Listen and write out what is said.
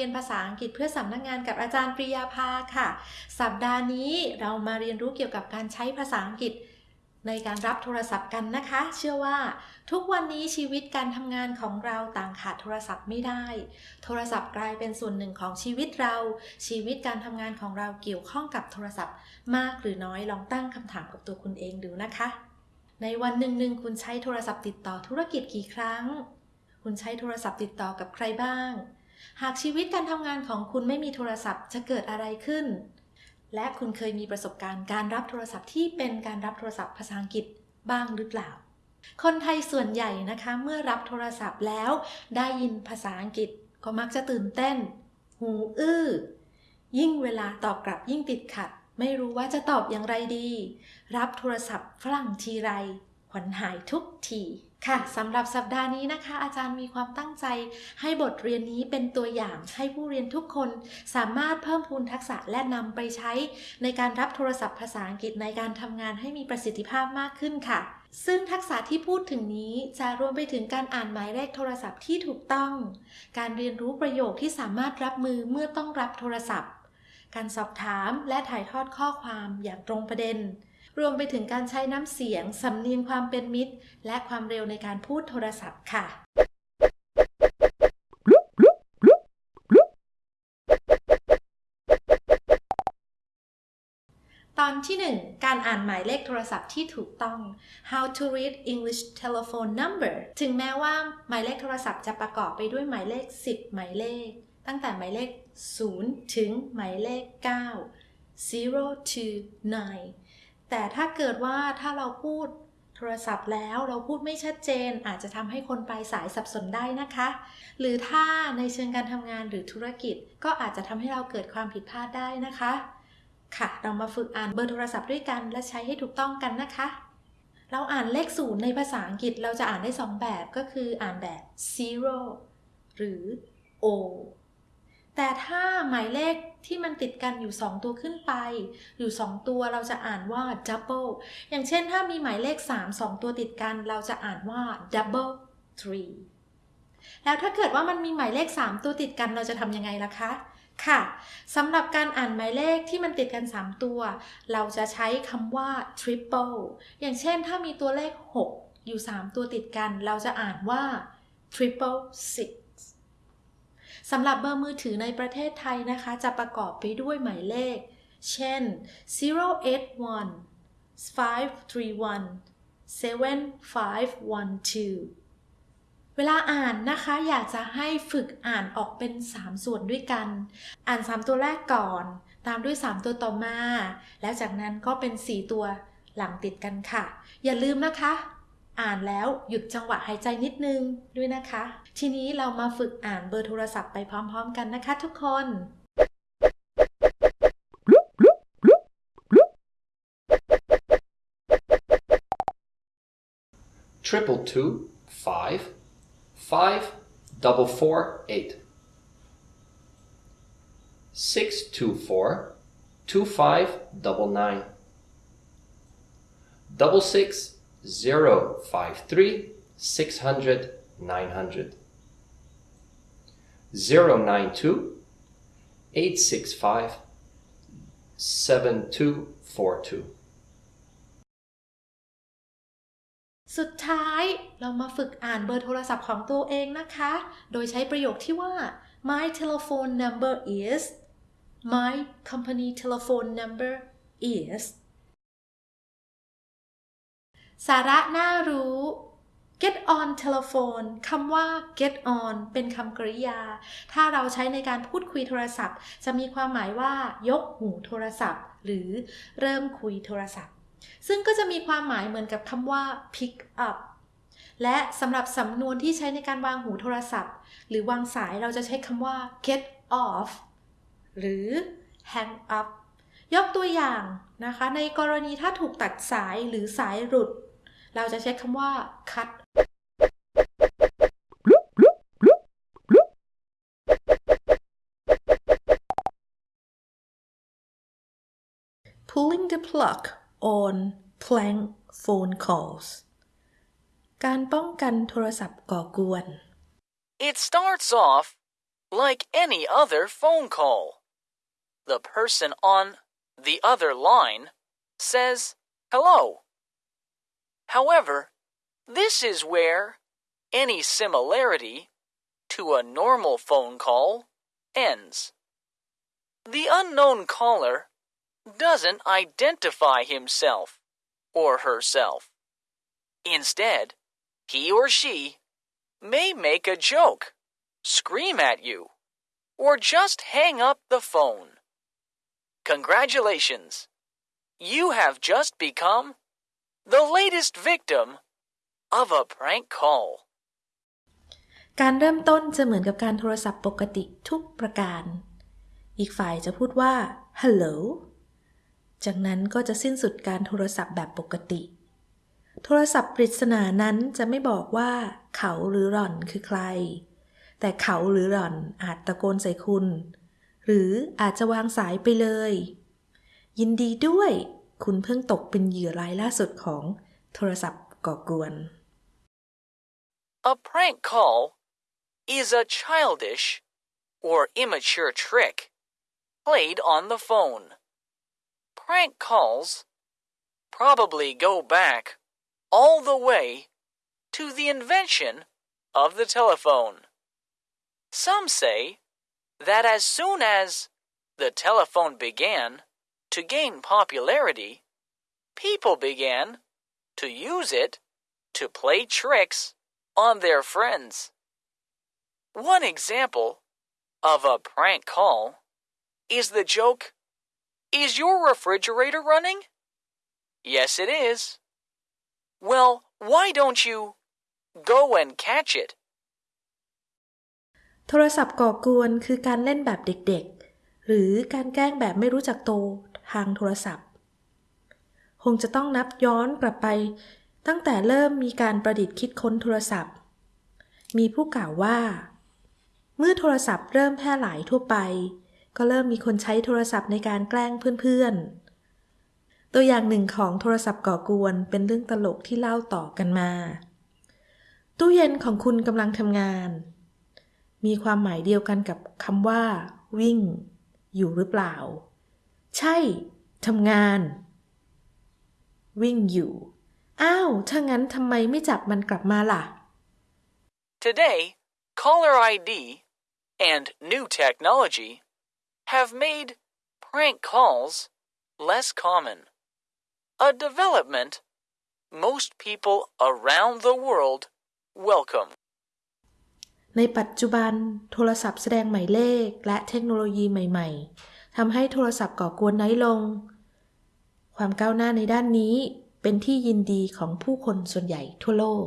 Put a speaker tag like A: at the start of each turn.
A: เรียนภาษาอังกฤษเพื่อสำนักงานกับอาจารย์ปริยาภาค่ะ สัปดาห์นี้เรามาเรียนรู้เกี่ยวกับการใช้ภาษาอังกฤษในการรับโทรศัพท์กันนะคะ เชื่อว่าทุกวันนี้ชีวิตการทำงานของเราต่างขาดโทรศัพท์ไม่ได้ โทรศัพท์กลายเป็นส่วนหนึ่งของชีวิตเรา ชีวิตการทำงานของเราเกี่ยวข้องกับโทรศัพท์ มากหรือน้อยลองตั้งคำถามกับตัวคุณเองดูนะคะ ในวันหนึ่งหนึ่งคุณใช้โทรศัพท์ติดต่อธุรกิจกี่ครั้ง คุณใช้โทรศัพท์ติดต่อกับใครบ้าง หากชีวิตการทำงานของคุณไม่มีโทรศัพท์จะเกิดอะไรขึ้น และคุณเคยมีประสบการณ์การรับโทรศัพท์ที่เป็นการรับโทรศัพท์ภาษาอังกฤษบ้างหรือเปล่า คนไทยส่วนใหญ่นะคะเมื่อรับโทรศัพท์แล้วได้ยินภาษาอังกฤษก็มักจะตื่นเต้น หูอื้อ ยิ่งเวลาตอบกลับยิ่งติดขัด ไม่รู้ว่าจะตอบอย่างไรดี รับโทรศัพท์ฝรั่งทีไรขวัญหายทุกที ค่ะสำหรับสัปดาห์นี้นะคะ อาจารย์มีความตั้งใจ ให้บทเรียนนี้เป็นตัวอย่างให้ผู้เรียนทุกคน สามารถเพิ่มพูนทักษะและนำไปใช้ ในการรับโทรศัพท์ภาษาอังกฤษในการทำงานให้มีประสิทธิภาพมากขึ้นค่ะ ซึ่งทักษะที่พูดถึงนี้จะรวมไปถึงการอ่านหมายเลขโทรศัพท์ที่ถูกต้อง การเรียนรู้ประโยคที่สามารถรับมือเมื่อต้องรับโทรศัพท์ การสอบถามและถ่ายทอดข้อความอย่างตรงประเด็น รวมไปถึงการใช้น้ำเสียง สำเนียงความเป็นมิตร และความเร็วในการพูดโทรศัพท์ค่ะตอนที่ 1 การอ่านหมายเลขโทรศัพท์ที่ถูกต้อง how to read English telephone number ถึงแม้ว่าหมายเลขโทรศัพท์จะประกอบไปด้วยหมายเลข 10 หมายเลข ตั้งแต่หมายเลข 0 ถึงหมายเลข 9 0 to 9 แต่ถ้าเกิดว่าถ้าเราพูดโทรศัพท์แล้วเราพูดไม่ชัดเจน อาจจะทำให้คนปลายสายสับสนได้นะคะ หรือถ้าในเชิงการทำงานหรือธุรกิจ ก็อาจจะทำให้เราเกิดความผิดพลาดได้นะคะ ค่ะ เรามาฝึกอ่านเบอร์โทรศัพท์ด้วยกันและใช้ให้ถูกต้องกันนะคะ เราอ่านเลขศูนย์ในภาษาอังกฤษเราจะอ่านได้ 2 แบบก็คืออ่านแบบ zero หรือ o แต่ถ้าหมายเลข ที่มันติดกันอยู่ 2 ตัวขึ้นไป อยู่ 2 ตัวเราจะอ่านว่า double อย่างเช่นถ้ามีหมายเลข 3 2 ตัวติดกัน เราจะอ่านว่า double three แล้วถ้าเกิดว่ามันมีหมายเลข 3 ตัวติดกันเราจะทำยังไงล่ะคะ ค่ะสำหรับการอ่านหมายเลขที่มันติดกัน 3 ตัว เราจะใช้คำว่า triple อย่างเช่นถ้ามีตัวเลข 6 อยู่ 3 ตัวติดกัน เราจะอ่านว่า triple six สำหรับเบอร์มือถือในประเทศไทยนะคะ จะประกอบไปด้วยหมายเลข เช่น 081 531 7512 เวลาอ่านนะคะ อยากจะให้ฝึกอ่านออกเป็น 3 ส่วนด้วยกัน อ่าน 3 ตัวแรกก่อน ตามด้วย 3 ตัวต่อมา แล้วจากนั้นก็เป็น 4 ตัวหลังติดกันค่ะ อย่าลืมนะคะ อ่านแล้วหยุดจังหวะหายใจนิดนึงด้วยนะคะ ทีนี้เรามาฝึกอ่านเบอร์โทรศัพท์ไปพร้อมๆ กันนะคะทุกคน
B: triple two five five double four eight six two four two five double nine double six zero five three six hundred nine hundred zero nine two eight six five seven two four two
A: สุดท้ายเรามาฝึกอ่านเบอร์โทรศัพท์ของตัวเองนะคะ โดยใช้ประโยคที่ว่า my telephone number is my company telephone number is สาระน่ารู้ get on telephone คำว่า get on เป็นคำกริยา ถ้าเราใช้ในการพูดคุยโทรศัพท์ จะมีความหมายว่า ยกหูโทรศัพท์ หรือเริ่มคุยโทรศัพท์ ซึ่งก็จะมีความหมายเหมือนกับคำว่า pick up และสำหรับสำนวนที่ใช้ในการวางหูโทรศัพท์ หรือวางสายเราจะใช้คำว่า get off หรือ hang up ยกตัวอย่างนะคะ ในกรณีถ้าถูกตัดสายหรือสายหลุด เราจะใช้คำว่า cut pulling the plug on prank phone calls การป้องกันโทรศัพท์ก่อกวน
C: It starts off like any other phone call. The person on the other line says hello. However, this is where any similarity to a normal phone call ends. The unknown caller doesn't identify himself or herself. Instead, he or she may make a joke, scream at you, or just hang up the phone. Congratulations! You have just become the latest victim of a prank call.
A: การเริ่มต้นจะเหมือนกับการโทรศัพท์ปกติทุกประการ อีกฝ่ายจะพูดว่า hello จากนั้นก็จะสิ้นสุดการโทรศัพท์แบบปกติ โทรศัพท์ปริศนานั้นจะไม่บอกว่า เขาหรือหล่อนคือใคร แต่เขาหรือหล่อนอาจตะโกนใส่คุณ หรืออาจจะวางสายไปเลย ยินดีด้วย คุณเพิ่งตกเป็นเหยื่อรายล่าสุดของโทรศัพท์ก่อกวน
C: A prank call is a childish or immature trick played on the phone. Prank calls probably go back all the way to the invention of the telephone. Some say that as soon as the telephone began to gain popularity, people began to use it to play tricks on their friends. One example of a prank call is the joke Is your refrigerator running? Yes, it is. Well, why don't you go and catch it?
A: โทรศัพท์ก่อกวนคือการเล่นแบบเด็กๆ หรือการแกล้งแบบไม่รู้จักโต ทางโทรศัพท์ คงจะต้องนับย้อนกลับไป ตั้งแต่เริ่มมีการประดิษฐ์คิดค้นโทรศัพท์ มีผู้กล่าวว่า เมื่อโทรศัพท์เริ่มแพร่หลายทั่วไป ก็เริ่มมีคนใช้โทรศัพท์ในการแกล้งเพื่อนๆ ตัวอย่างหนึ่งของโทรศัพท์ก่อกวนเป็นเรื่องตลกที่เล่าต่อกันมา ตู้เย็นของคุณกำลังทำงาน มีความหมายเดียวกันกับคำว่า วิ่ง อยู่หรือเปล่า ใช่ ทำงาน วิ่งอยู่ อ้าว ถ้างั้นทำไมไม่จับมันกลับมาล่ะ
C: Today, caller ID and new technology have made prank calls less common. A development most people around the world welcome.
A: ในปัจจุบันโทรศัพท์แสดงหมายเลขและเทคโนโลยีใหม่ ๆ ทำให้โทรศัพท์ก่อกวนน้อยลง ความก้าวหน้าในด้านนี้เป็นที่ยินดีของผู้คนส่วนใหญ่ทั่วโลก